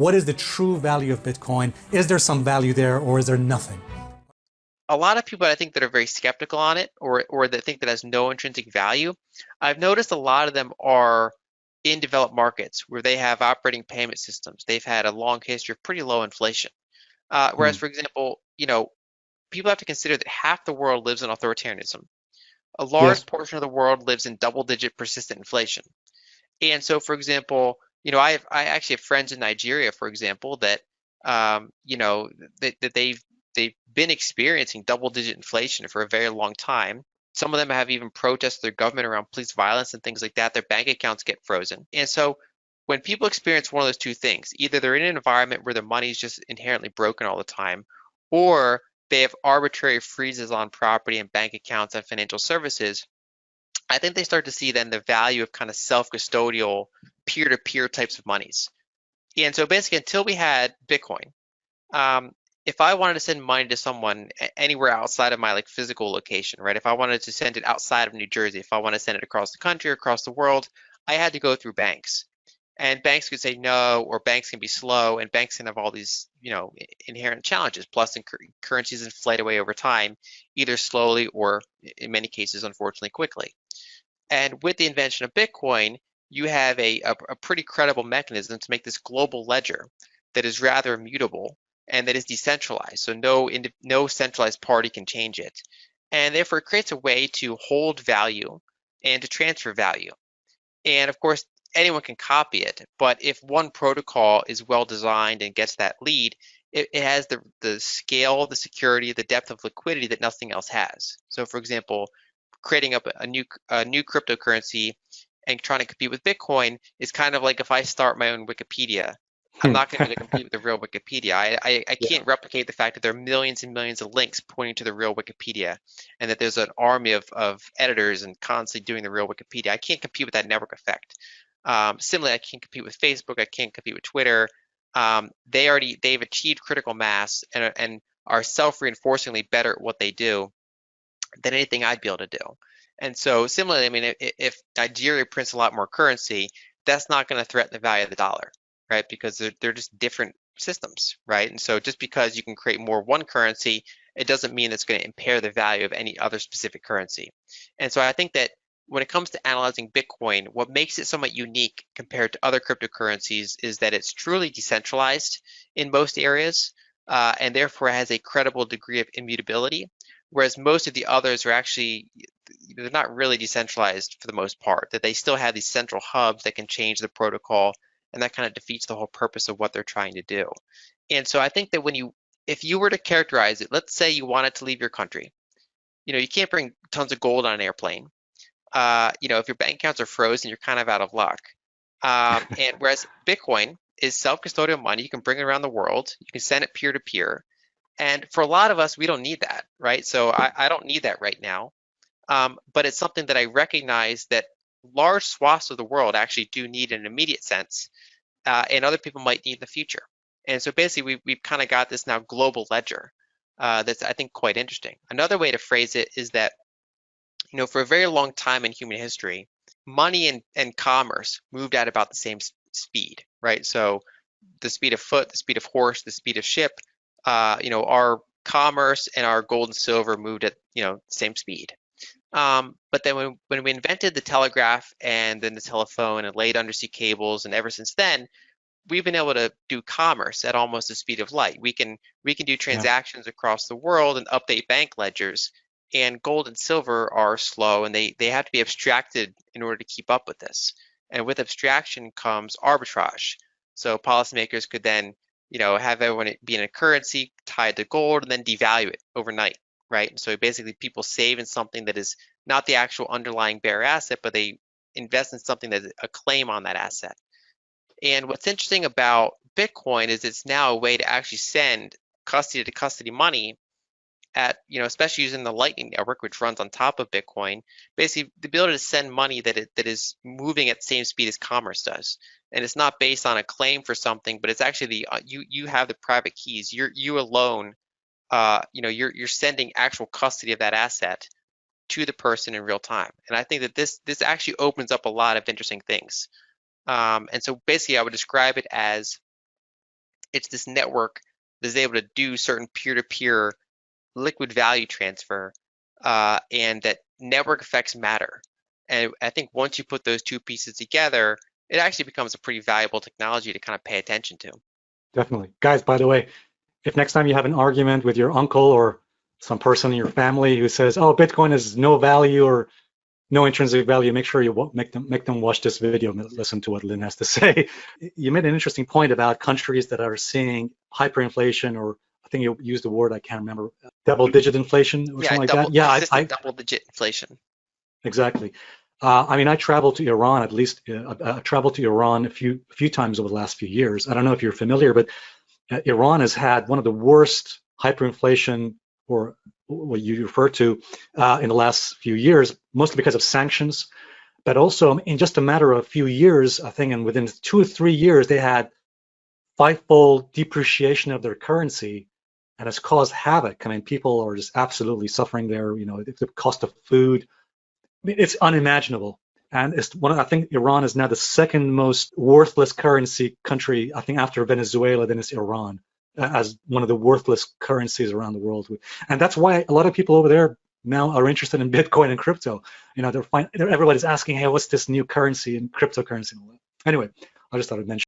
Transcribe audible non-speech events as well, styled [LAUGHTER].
What is the true value of Bitcoin? Is there some value there or is there nothing? A lot of people I think that are very skeptical on it or, or that think that has no intrinsic value, I've noticed a lot of them are in developed markets where they have operating payment systems. They've had a long history of pretty low inflation. Uh, whereas, mm. for example, you know, people have to consider that half the world lives in authoritarianism. A large yes. portion of the world lives in double-digit persistent inflation. And so, for example, you know, I have, I actually have friends in Nigeria, for example, that um, you know that, that they've they've been experiencing double-digit inflation for a very long time. Some of them have even protested their government around police violence and things like that. Their bank accounts get frozen. And so when people experience one of those two things, either they're in an environment where their money is just inherently broken all the time, or they have arbitrary freezes on property and bank accounts and financial services, I think they start to see then the value of kind of self-custodial peer-to-peer types of monies. And so basically until we had Bitcoin, um, if I wanted to send money to someone anywhere outside of my like physical location, right? If I wanted to send it outside of New Jersey, if I want to send it across the country across the world, I had to go through banks and banks could say no or banks can be slow and banks can have all these you know inherent challenges. Plus currencies inflate away over time either slowly or in many cases unfortunately quickly. And with the invention of bitcoin you have a, a, a pretty credible mechanism to make this global ledger that is rather immutable and that is decentralized. So no no centralized party can change it. And therefore it creates a way to hold value and to transfer value. And of course anyone can copy it, but if one protocol is well designed and gets that lead, it, it, has the, the scale, the security, the depth of liquidity that nothing else has. So for example, creating up a new, a new cryptocurrency and trying to compete with Bitcoin is kind of like if I start my own Wikipedia. I'm hmm. not going to compete with the real Wikipedia. I, I, I can't yeah. replicate the fact that there are millions and millions of links pointing to the real Wikipedia and that there's an army of, of editors and constantly doing the real Wikipedia. I can't compete with that network effect. Um, similarly, I can't compete with Facebook. I can't compete with Twitter. Um, they already they've achieved critical mass and, and are self-reinforcingly better at what they do than anything I'd be able to do. And so similarly, I mean, if, if Nigeria prints a lot more currency, that's not going to threaten the value of the dollar, right? Because they're, they're just different systems, right? And so just because you can create more one currency, it doesn't mean it's going to impair the value of any other specific currency. And so I think that when it comes to analyzing Bitcoin, what makes it somewhat unique compared to other cryptocurrencies is that it's truly decentralized in most areas uh, and therefore has a credible degree of immutability, whereas most of the others are actually they're not really decentralized for the most part, that they still have these central hubs that can change the protocol and that kind of defeats the whole purpose of what they're trying to do. And so I think that when you, if you were to characterize it, let's say you wanted to leave your country, you know, you can't bring tons of gold on an airplane uh, you know, if your bank accounts are frozen, you're kind of out of luck. Um, [LAUGHS] and whereas Bitcoin is self-custodial money, you can bring it around the world, you can send it peer-to-peer. And for a lot of us, we don't need that, right? So I, I don't need that right now. Um, but it's something that I recognize that large swaths of the world actually do need in an immediate sense, uh, and other people might need in the future. And so basically, we've, we've kind of got this now global ledger uh, that's, I think, quite interesting. Another way to phrase it is that you know, for a very long time in human history, money and, and commerce moved at about the same speed, right? So the speed of foot, the speed of horse, the speed of ship, uh, you know, our commerce and our gold and silver moved at, you know, same speed. Um, but then when, when we invented the telegraph and then the telephone and laid undersea cables, and ever since then, we've been able to do commerce at almost the speed of light. We can we can do transactions yeah. across the world and update bank ledgers and gold and silver are slow and they, they have to be abstracted in order to keep up with this. And with abstraction comes arbitrage. So policymakers could then, you know, have everyone be in a currency tied to gold and then devalue it overnight, right? And So basically people save in something that is not the actual underlying bare asset, but they invest in something that's a claim on that asset. And what's interesting about Bitcoin is it's now a way to actually send custody to custody money at, you know, especially using the Lightning Network, which runs on top of Bitcoin, basically the ability to send money that it, that is moving at the same speed as commerce does. And it's not based on a claim for something, but it's actually the uh, you you have the private keys. You're you alone, uh, you know, you're you're sending actual custody of that asset to the person in real time. And I think that this this actually opens up a lot of interesting things. Um, and so basically, I would describe it as It's this network that's able to do certain peer-to-peer liquid value transfer, uh, and that network effects matter. And I think once you put those two pieces together, it actually becomes a pretty valuable technology to kind of pay attention to. Definitely. Guys, by the way, if next time you have an argument with your uncle or some person in your family who says, oh, Bitcoin has no value or no intrinsic value, make sure you make them make them watch this video and listen to what Lyn has to [LAUGHS] say. You made an interesting point about countries that are seeing hyperinflation, or think you used the word I can't remember, double-digit inflation or yeah, something like double, that. Yeah, I, I double-digit inflation. exactly. Uh, I mean, I traveled to Iran at least. Uh, I, I traveled to Iran a few a few times over the last few years. I don't know if you're familiar, but uh, Iran has had one of the worst hyperinflation, or what you refer to, uh, in the last few years, mostly because of sanctions, but also in just a matter of a few years, I think, and within two or three years, they had fivefold depreciation of their currency, and it's caused havoc. I mean, people are just absolutely suffering there. You know, the cost of food, I mean, it's unimaginable. And it's one. I think Iran is now the second most worthless currency country. I think after Venezuela, then it's Iran as one of the worthless currencies around the world. And that's why a lot of people over there now are interested in Bitcoin and crypto. You know, they're, they're everybody's asking, hey, what's this new currency and cryptocurrency? Anyway, I just thought I'd mention.